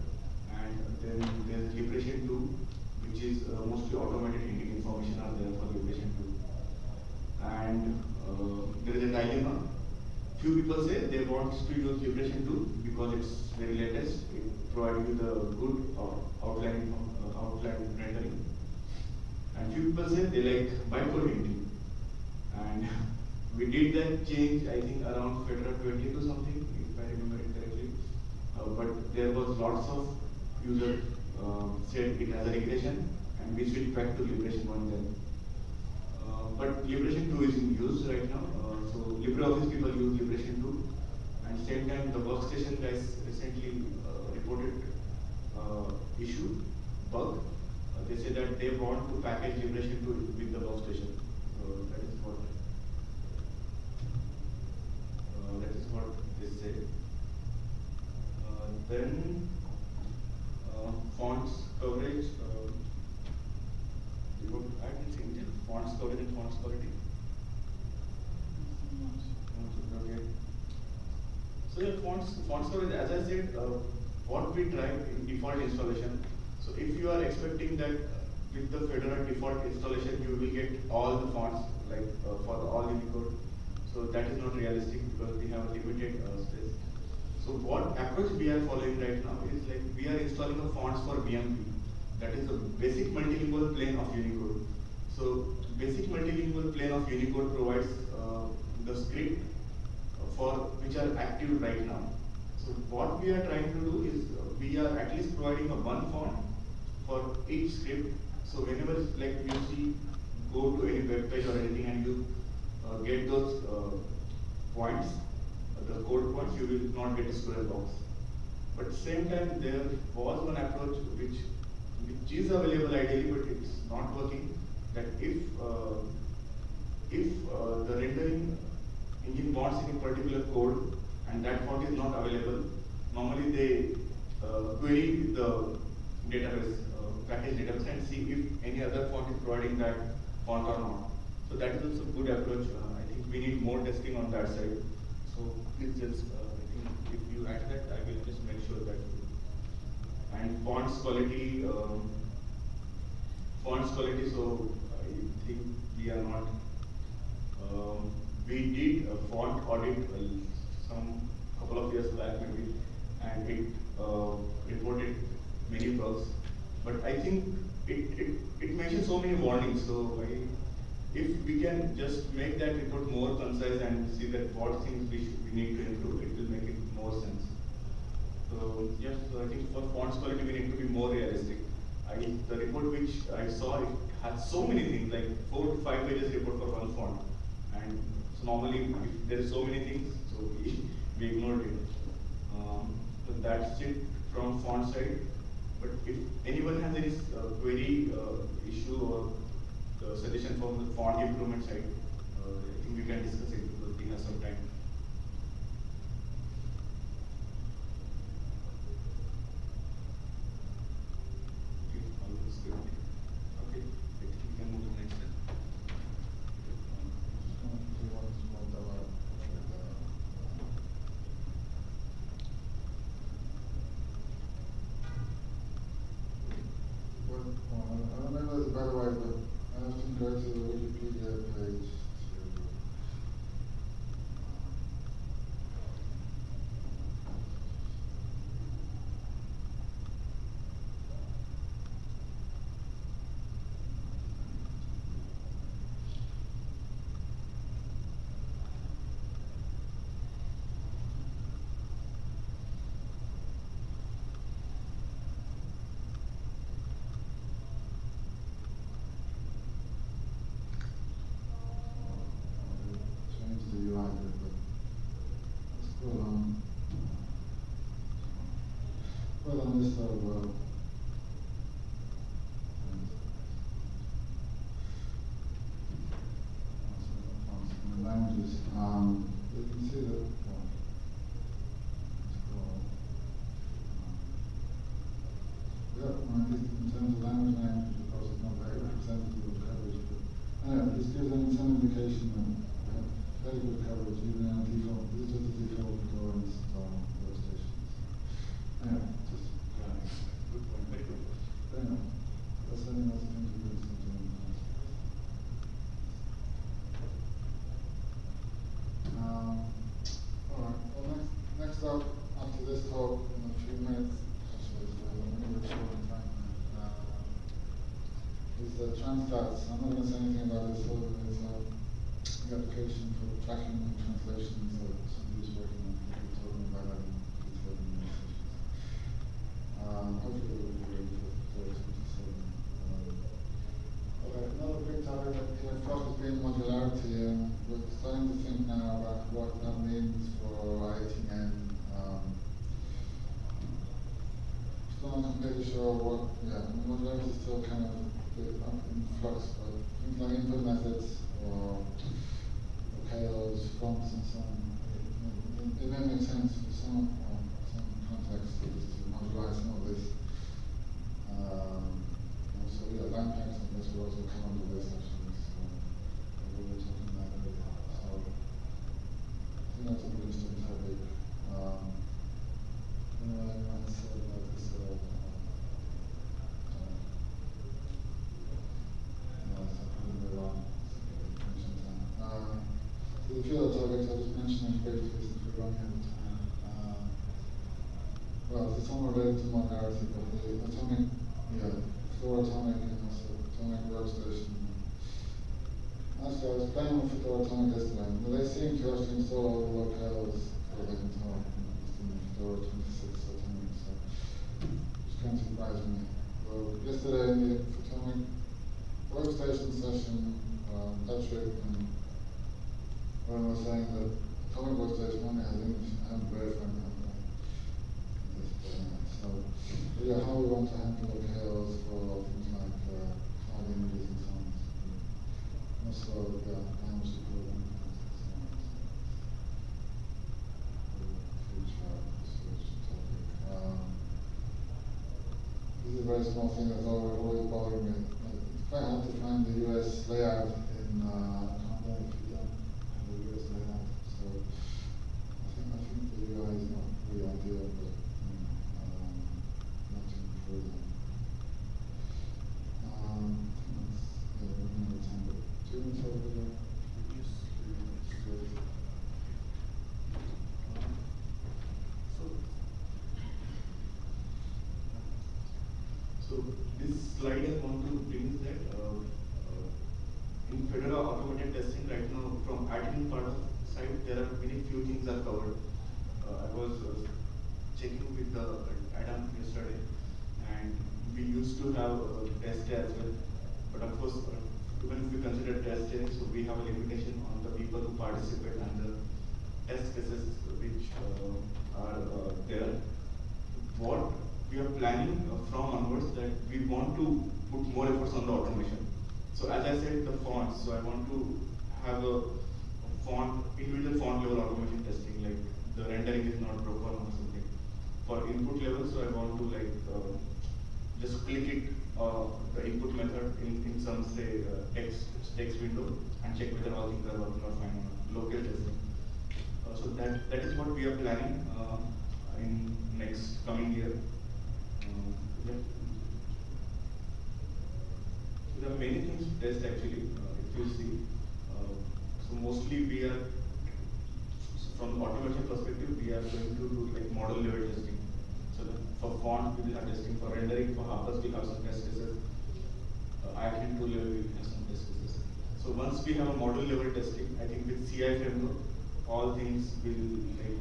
And then there's Liberation 2, which is uh, mostly automated information are there for Liberation 2. And uh, there is a dilemma. Few people say they want to use Liberation 2 because it's very latest. It provides you the good outline, uh, outline rendering. And few people say they like bytecode hinting. And we did that change, I think, around Fedora 20 or something, if I remember it correctly. Uh, but there was lots of users uh, said it has a regression, and we switched back to Liberation 1 then. Uh, but Liberation 2 is in use right now. Uh, so LibreOffice people use Liberation 2. And same time, the workstation guys recently reported issue, bug. They say that they want to package Liberation 2 with the workstation. So that is what uh, that is what they say. Then uh, fonts coverage, uh, you want to add this engine, fonts coverage and fonts quality. So your fonts, fonts coverage, as I said, uh, what we drive in default installation. So if you are expecting that uh, with the Fedora default installation, you will get all the right now is like we are installing a fonts for BMP. That is a basic multilingual plane of Unicode. So basic multilingual plane of Unicode provides uh, the script for which are active right now. So what we are trying to do is uh, we are at least providing a one font for each script. So whenever like you see go to any web page or anything and you uh, get those uh, points, uh, the code points, you will not get a square box. But at the same time there was one approach which which is available ideally, but it's not working. That if uh, if uh, the rendering engine wants any particular code and that font is not available, normally they uh, query the database, uh, package database and see if any other font is providing that font or not. So that is also a good approach. Uh, I think we need more testing on that side. So please just, uh, I think if you add that, I will just make sure that. And fonts quality, um, fonts quality, so I think we are not um, we did a font audit uh, some couple of years back maybe, and it uh, reported many bugs. But I think it, it, it mentions so many warnings. So I, if we can just make that report more concise and see that what things we, should, we need to improve, it will make it more sense. So yes, so I think for fonts quality we need to be more realistic. I, the report which I saw it had so many things like four to five pages report for one font, and so normally if there are so many things, so we, we ignored it. Um, so that's it from font side. But if anyone has any uh, query uh, issue or uh, suggestion from the font improvement side, uh, I think we can discuss it because we have some time. Okay, all looks good. Okay, I think we can move to the next step. Just going to do one small demo. What, well, I don't remember this by the way, but I have to go to the Wikipedia page to. Change the UI here, but let's put on. Put on this side, well. Languages, um, you can see that, well, let's go on. Yeah, well, at least in terms of language names, of course, it's not very representative of coverage, but anyway, this gives them some indication that we have very good coverage, even in our default, this is just a default drawings on workstations. Anyway, just, uh, Good point, very good. anyway, that's something else to introduce into the Um, all right, well, next, next up, after this talk, in a few minutes, actually, it's a little bit short in time, uh, is the Transtats. I'm not gonna say so the application for tracking and translation, so somebody's working on, that detail the sessions. Um, hopefully it will be ready for, for another big topic that across has been modularity, and we're starting to think now about what that means for I18N. Um, still not completely sure what, yeah, modularity is still kind of a bit in flux, but input methods or OKLs, fonts and so on. It, it, it may make sense for some, um, some contexts to just to modularize some of this. Um, and so, yeah, langpacks, I guess, will also come under this actually, so, uh, we were talking about earlier, so. I think that's a pretty interesting topic. Um, there's a few other topics, President in the from onwards that we want to put more efforts on the automation. So as I said, the fonts, so I want to have a font, individual font level automation testing, like the rendering is not proper or something. For input level, so I want to like, uh, just click it, uh, the input method in, in some say uh, text, text window and check whether all things are working or fine local testing. Uh, so that, that is what we are planning, uh, in next coming year. Um, yeah. There are many things to test actually, uh, if you see. Uh, so mostly we are, from automation perspective, we are going to do like model level testing. So for font, we will have testing, for rendering, for HarfBuzz, we have some test cases. Uh, level, we have some test cases. So once we have a model level testing, I think with CI framework, all things will, like,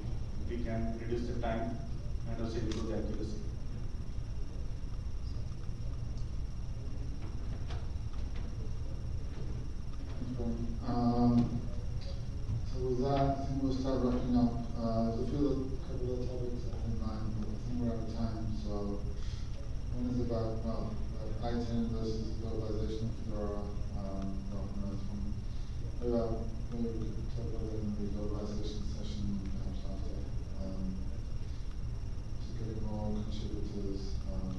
we can reduce the time and also improve the accuracy. Okay. Um, so with that, I think we'll start wrapping up. Uh, there's a few couple of topics I had in mind, but I think we're out of time. So one is about, well, uh, I-10 versus globalization of Fedora. Um, no, no, one. Maybe, maybe we could talk about that in the globalization session perhaps after. Um, to get more contributors, um,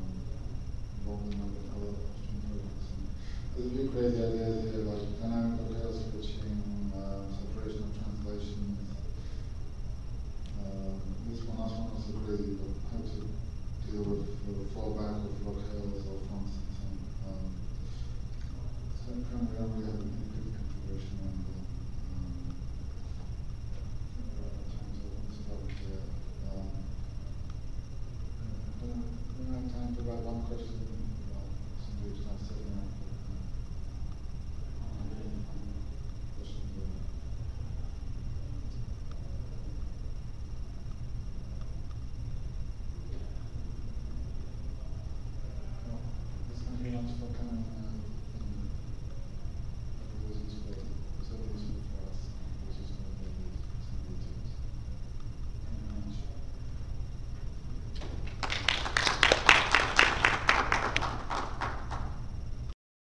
involved in other, there's a few crazy ideas here, like dynamic hotel switching, separation of translations. Um, this one, last so crazy, but how to deal with fallback of locales or fonts and so on. Um, we don't configuration on um, of uh, uh, don't, have time one question.